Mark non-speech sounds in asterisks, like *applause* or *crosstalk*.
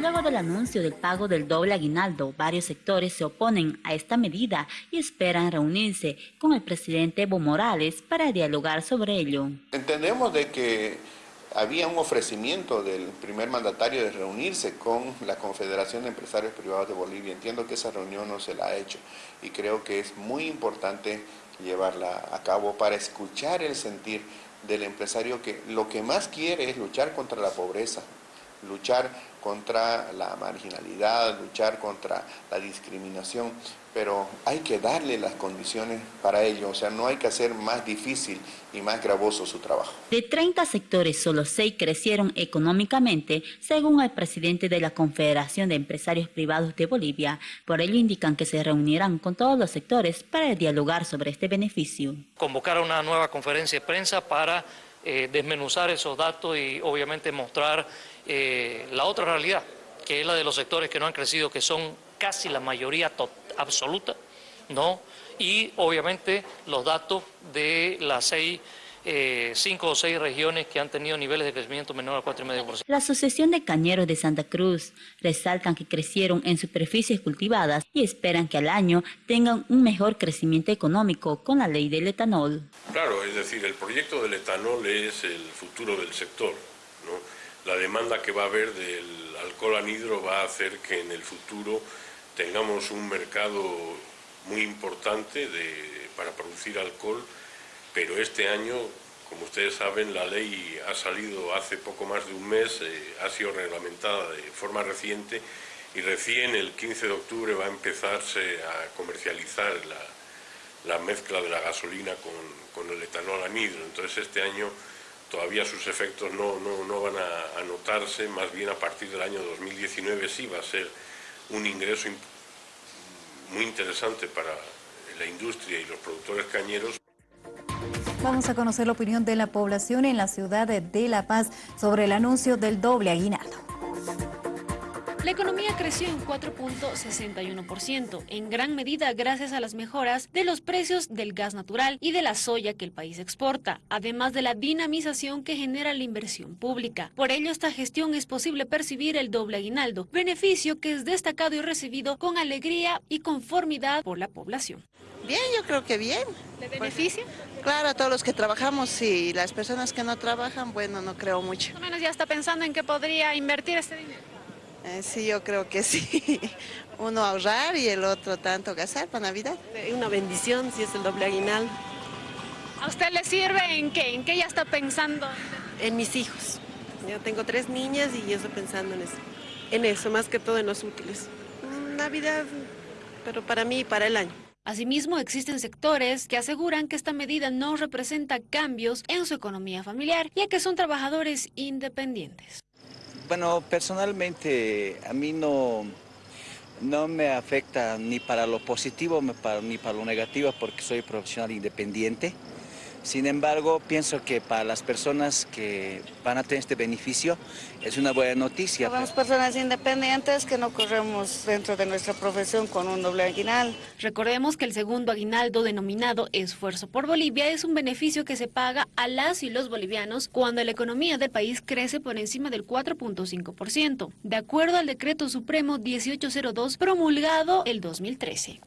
Luego del anuncio del pago del doble aguinaldo, varios sectores se oponen a esta medida y esperan reunirse con el presidente Evo Morales para dialogar sobre ello. Entendemos de que había un ofrecimiento del primer mandatario de reunirse con la Confederación de Empresarios Privados de Bolivia. Entiendo que esa reunión no se la ha hecho y creo que es muy importante llevarla a cabo para escuchar el sentir del empresario que lo que más quiere es luchar contra la pobreza, luchar contra la marginalidad, luchar contra la discriminación, pero hay que darle las condiciones para ello, o sea, no hay que hacer más difícil y más gravoso su trabajo. De 30 sectores, solo 6 crecieron económicamente, según el presidente de la Confederación de Empresarios Privados de Bolivia. Por ello indican que se reunirán con todos los sectores para dialogar sobre este beneficio. Convocar una nueva conferencia de prensa para eh, desmenuzar esos datos y obviamente mostrar eh, la otra realidad, que es la de los sectores que no han crecido, que son casi la mayoría absoluta, ¿no? Y obviamente los datos de las seis eh, cinco o seis regiones que han tenido niveles de crecimiento menor al 4,5%. La Asociación de Cañeros de Santa Cruz resaltan que crecieron en superficies cultivadas y esperan que al año tengan un mejor crecimiento económico con la ley del etanol. Claro, es decir, el proyecto del etanol es el futuro del sector. La demanda que va a haber del alcohol anhidro va a hacer que en el futuro tengamos un mercado muy importante para producir alcohol pero este año, como ustedes saben, la ley ha salido hace poco más de un mes, eh, ha sido reglamentada de forma reciente y recién el 15 de octubre va a empezarse a comercializar la, mezcla de la gasolina con, el etanol anhidro. Entonces este año todavía sus efectos no, van a, a, notarse, más bien a partir del año 2019 sí va a ser un ingreso muy interesante para la industria y los productores cañeros. Vamos a conocer la opinión de la población en la ciudad de La Paz sobre el anuncio del doble aguinaldo. La economía creció en 4.61%, en gran medida gracias a las mejoras de los precios del gas natural y de la soya que el país exporta, además de la dinamización que genera la inversión pública. Por ello, esta gestión es posible percibir el doble aguinaldo, beneficio que es destacado y recibido con alegría y conformidad por la población. Bien, yo creo que bien. ¿Le beneficia? claro, a todos los que trabajamos y las personas que no trabajan, bueno, no creo mucho. Más o menos ya está pensando en que podría invertir este dinero. Eh, sí, yo creo que sí. *laughs* Uno ahorrar y el otro tanto gastar para Navidad. Una bendición si es el doble aguinal. ¿A usted le sirve en qué? ¿En qué ya está pensando? En mis hijos. Yo tengo tres niñas y yo estoy pensando en eso. En eso, más que todo en los útiles. Navidad, pero para mí y para el año. Asimismo, existen sectores que aseguran que esta medida no representa cambios en su economía familiar, ya que son trabajadores independientes. Bueno, personalmente a mí no, no me afecta ni para lo positivo ni para lo negativo porque soy profesional independiente. Sin embargo, pienso que para las personas que van a tener este beneficio es una buena noticia. Somos personas independientes que no corremos dentro de nuestra profesión con un doble aguinaldo. Recordemos que el segundo aguinaldo denominado Esfuerzo por Bolivia es un beneficio que se paga a las y los bolivianos cuando la economía del país crece por encima del 4.5%, de acuerdo al Decreto Supremo 1802 promulgado el 2013.